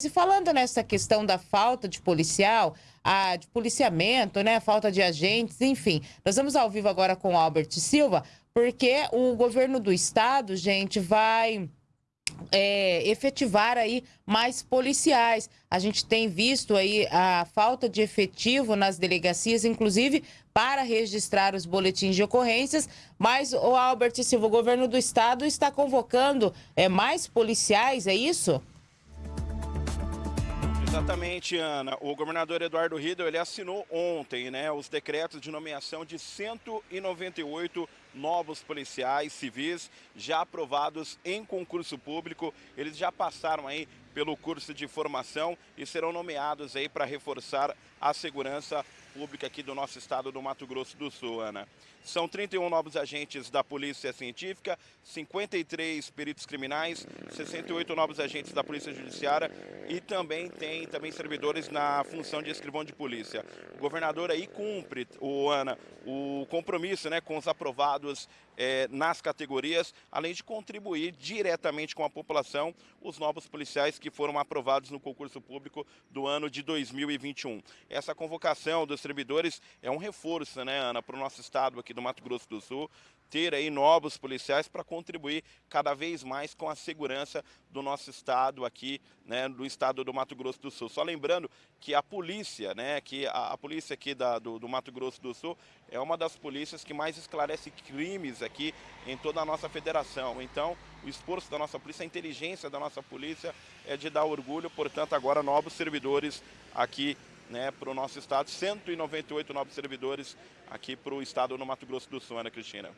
E falando nessa questão da falta de policial, a, de policiamento, né, falta de agentes, enfim, nós vamos ao vivo agora com o Albert Silva, porque o governo do estado, gente, vai é, efetivar aí mais policiais. A gente tem visto aí a falta de efetivo nas delegacias, inclusive para registrar os boletins de ocorrências, mas o Albert Silva, o governo do estado está convocando é, mais policiais, é isso? Exatamente, Ana. O governador Eduardo Riedel, ele assinou ontem né, os decretos de nomeação de 198 novos policiais civis já aprovados em concurso público. Eles já passaram aí pelo curso de formação e serão nomeados aí para reforçar a segurança pública aqui do nosso estado do Mato Grosso do Sul, Ana. São 31 novos agentes da Polícia Científica, 53 peritos criminais, 68 novos agentes da Polícia Judiciária e também tem também servidores na função de escrivão de polícia. O governador aí cumpre, o Ana, o compromisso né, com os aprovados é, nas categorias, além de contribuir diretamente com a população os novos policiais que foram aprovados no concurso público do ano de 2021. Essa convocação dos servidores é um reforço, né, Ana, para o nosso estado aqui do Mato Grosso do Sul, ter aí novos policiais para contribuir cada vez mais com a segurança do nosso estado aqui, né, do estado do Mato Grosso do Sul. Só lembrando que a polícia, né, que a, a polícia aqui da, do, do, Mato Grosso do Sul é uma das polícias que mais esclarece crimes aqui em toda a nossa federação. Então, o esforço da nossa polícia, a inteligência da nossa polícia é de dar orgulho, portanto, agora novos servidores aqui né, para o nosso estado, 198 novos servidores aqui para o estado no Mato Grosso do Sul, Ana Cristina.